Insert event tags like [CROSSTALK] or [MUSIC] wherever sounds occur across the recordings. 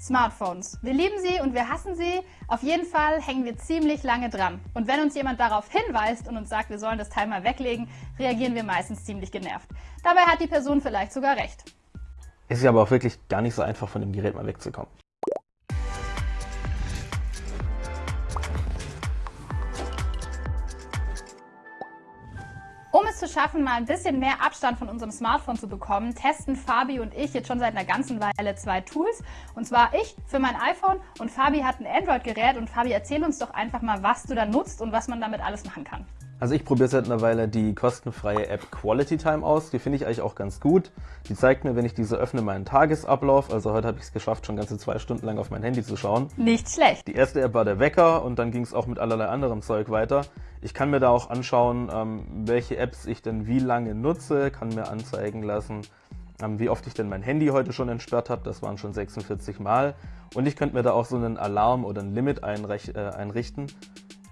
Smartphones. Wir lieben sie und wir hassen sie. Auf jeden Fall hängen wir ziemlich lange dran. Und wenn uns jemand darauf hinweist und uns sagt, wir sollen das Teil mal weglegen, reagieren wir meistens ziemlich genervt. Dabei hat die Person vielleicht sogar recht. Ist ja aber auch wirklich gar nicht so einfach, von dem Gerät mal wegzukommen. Um es zu schaffen, mal ein bisschen mehr Abstand von unserem Smartphone zu bekommen, testen Fabi und ich jetzt schon seit einer ganzen Weile zwei Tools. Und zwar ich für mein iPhone und Fabi hat ein Android-Gerät. Und Fabi, erzähl uns doch einfach mal, was du da nutzt und was man damit alles machen kann. Also ich probiere seit einer Weile die kostenfreie App Quality Time aus. Die finde ich eigentlich auch ganz gut. Die zeigt mir, wenn ich diese öffne, meinen Tagesablauf. Also heute habe ich es geschafft, schon ganze zwei Stunden lang auf mein Handy zu schauen. Nicht schlecht. Die erste App war der Wecker und dann ging es auch mit allerlei anderem Zeug weiter. Ich kann mir da auch anschauen, ähm, welche Apps ich denn wie lange nutze, kann mir anzeigen lassen, ähm, wie oft ich denn mein Handy heute schon entsperrt habe. Das waren schon 46 Mal. Und ich könnte mir da auch so einen Alarm oder ein Limit äh, einrichten,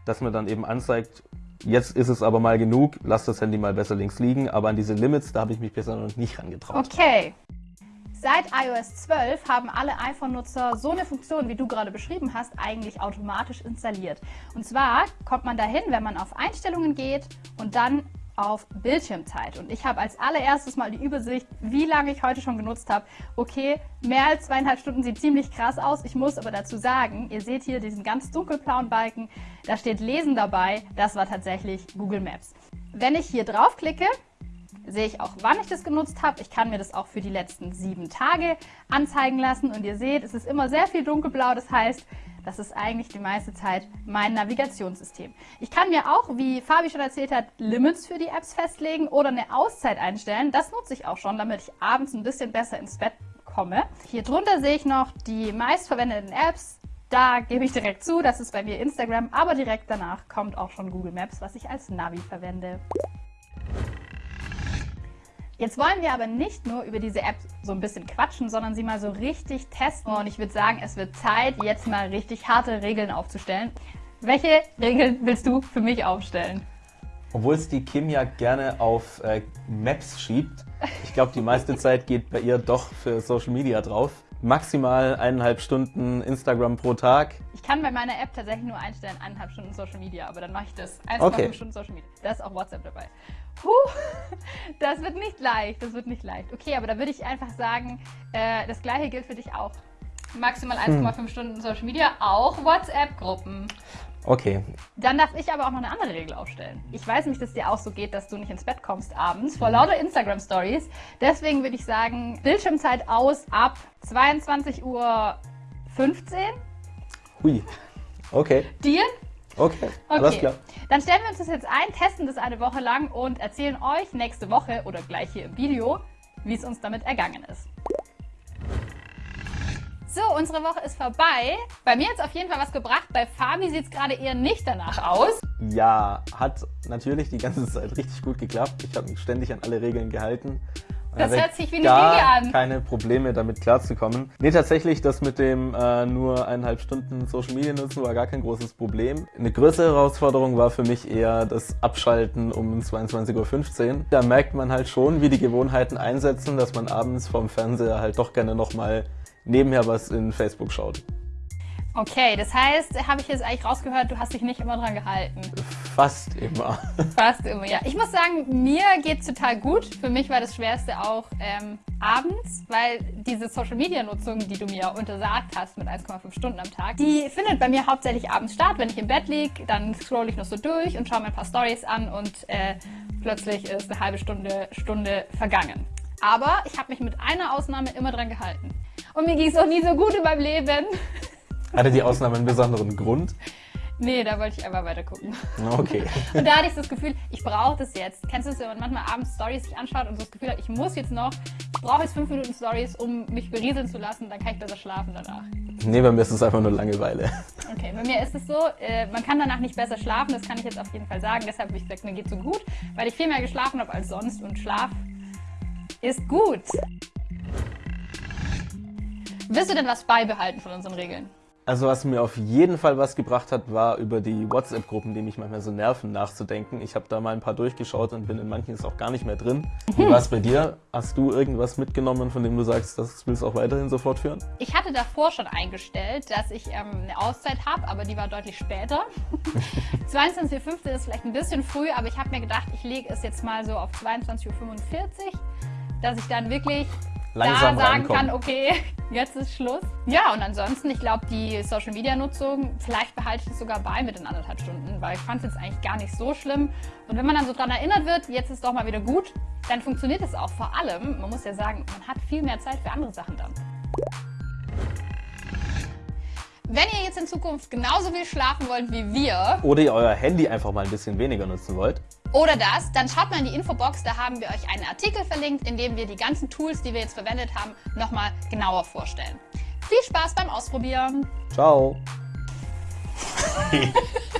dass mir dann eben anzeigt, Jetzt ist es aber mal genug, lass das Handy mal besser links liegen, aber an diese Limits, da habe ich mich bisher noch nicht rangetraut. Okay. Seit iOS 12 haben alle iPhone-Nutzer so eine Funktion, wie du gerade beschrieben hast, eigentlich automatisch installiert. Und zwar kommt man dahin, wenn man auf Einstellungen geht und dann auf Bildschirmzeit. Und ich habe als allererstes mal die Übersicht, wie lange ich heute schon genutzt habe. Okay, mehr als zweieinhalb Stunden sieht ziemlich krass aus. Ich muss aber dazu sagen, ihr seht hier diesen ganz dunkelblauen Balken, da steht Lesen dabei. Das war tatsächlich Google Maps. Wenn ich hier draufklicke, sehe ich auch, wann ich das genutzt habe. Ich kann mir das auch für die letzten sieben Tage anzeigen lassen. Und ihr seht, es ist immer sehr viel dunkelblau. Das heißt, das ist eigentlich die meiste Zeit mein Navigationssystem. Ich kann mir auch, wie Fabi schon erzählt hat, Limits für die Apps festlegen oder eine Auszeit einstellen. Das nutze ich auch schon, damit ich abends ein bisschen besser ins Bett komme. Hier drunter sehe ich noch die meistverwendeten Apps. Da gebe ich direkt zu, das ist bei mir Instagram, aber direkt danach kommt auch schon Google Maps, was ich als Navi verwende. Jetzt wollen wir aber nicht nur über diese App so ein bisschen quatschen, sondern sie mal so richtig testen. Und ich würde sagen, es wird Zeit, jetzt mal richtig harte Regeln aufzustellen. Welche Regeln willst du für mich aufstellen? Obwohl es die Kim ja gerne auf äh, Maps schiebt. Ich glaube, die meiste Zeit geht bei ihr doch für Social Media drauf. Maximal eineinhalb Stunden Instagram pro Tag. Ich kann bei meiner App tatsächlich nur einstellen, eineinhalb Stunden Social Media, aber dann mache ich das. 1,5 okay. Stunden Social Media. Da ist auch WhatsApp dabei. Puh, das wird nicht leicht, das wird nicht leicht. Okay, aber da würde ich einfach sagen, äh, das gleiche gilt für dich auch. Maximal 1,5 hm. Stunden Social Media, auch WhatsApp-Gruppen. Okay. Dann darf ich aber auch noch eine andere Regel aufstellen. Ich weiß nicht, dass dir auch so geht, dass du nicht ins Bett kommst abends vor lauter Instagram-Stories. Deswegen würde ich sagen, Bildschirmzeit aus ab 22.15 Uhr. Hui. Okay. Dir? Okay, alles klar. Dann stellen wir uns das jetzt ein, testen das eine Woche lang und erzählen euch nächste Woche oder gleich hier im Video, wie es uns damit ergangen ist. So, unsere Woche ist vorbei. Bei mir hat es auf jeden Fall was gebracht. Bei Fabi sieht es gerade eher nicht danach aus. Ja, hat natürlich die ganze Zeit richtig gut geklappt. Ich habe mich ständig an alle Regeln gehalten. Das hört sich wie eine Linie an. keine Probleme damit klarzukommen. Nee, tatsächlich, das mit dem äh, nur eineinhalb Stunden Social Media nutzen war gar kein großes Problem. Eine größere Herausforderung war für mich eher das Abschalten um 22.15 Uhr. Da merkt man halt schon, wie die Gewohnheiten einsetzen, dass man abends vom Fernseher halt doch gerne nochmal nebenher was in Facebook schaut. Okay, das heißt, habe ich jetzt eigentlich rausgehört, du hast dich nicht immer dran gehalten. Fast immer. Fast immer, ja. Ich muss sagen, mir geht es total gut. Für mich war das Schwerste auch ähm, abends, weil diese Social-Media-Nutzung, die du mir untersagt hast mit 1,5 Stunden am Tag, die findet bei mir hauptsächlich abends statt. Wenn ich im Bett liege, dann scroll ich noch so durch und schaue mir ein paar Stories an und äh, plötzlich ist eine halbe Stunde, Stunde vergangen. Aber ich habe mich mit einer Ausnahme immer dran gehalten. Und mir ging es auch nie so gut in meinem Leben. Hatte die Ausnahme einen besonderen Grund? Nee, da wollte ich einfach weiter gucken. Okay. Und da hatte ich das Gefühl, ich brauche das jetzt. Kennst du es, wenn man manchmal abends Stories sich anschaut und so das Gefühl hat, ich muss jetzt noch, ich brauche jetzt fünf Minuten Stories, um mich berieseln zu lassen, dann kann ich besser schlafen danach. Nee, bei mir ist es einfach nur Langeweile. Okay, bei mir ist es so, äh, man kann danach nicht besser schlafen, das kann ich jetzt auf jeden Fall sagen. Deshalb habe ich gesagt, mir geht so gut, weil ich viel mehr geschlafen habe als sonst und Schlaf ist gut. Willst du denn was beibehalten von unseren Regeln? Also was mir auf jeden Fall was gebracht hat, war über die WhatsApp-Gruppen, die mich manchmal so nerven, nachzudenken. Ich habe da mal ein paar durchgeschaut und bin in manchen jetzt auch gar nicht mehr drin. Wie [LAUGHS] war es bei dir? Hast du irgendwas mitgenommen, von dem du sagst, das willst du auch weiterhin so fortführen? Ich hatte davor schon eingestellt, dass ich ähm, eine Auszeit habe, aber die war deutlich später. [LAUGHS] 22.15 Uhr ist vielleicht ein bisschen früh, aber ich habe mir gedacht, ich lege es jetzt mal so auf 22.45 Uhr, dass ich dann wirklich Langsam da sagen reinkommen. kann, okay, [LAUGHS] jetzt ist Schluss. Ja, und ansonsten, ich glaube, die Social Media Nutzung, vielleicht behalte ich es sogar bei mit den anderthalb Stunden, weil ich fand es jetzt eigentlich gar nicht so schlimm. Und wenn man dann so dran erinnert wird, jetzt ist doch mal wieder gut, dann funktioniert es auch. Vor allem, man muss ja sagen, man hat viel mehr Zeit für andere Sachen dann. Wenn ihr jetzt in Zukunft genauso viel schlafen wollt wie wir Oder ihr euer Handy einfach mal ein bisschen weniger nutzen wollt. oder das, dann schaut mal in die Infobox, da haben wir euch einen Artikel verlinkt, in dem wir die ganzen Tools, die wir jetzt verwendet haben, nochmal genauer vorstellen. Viel Spaß beim Ausprobieren! Ciao! [LAUGHS]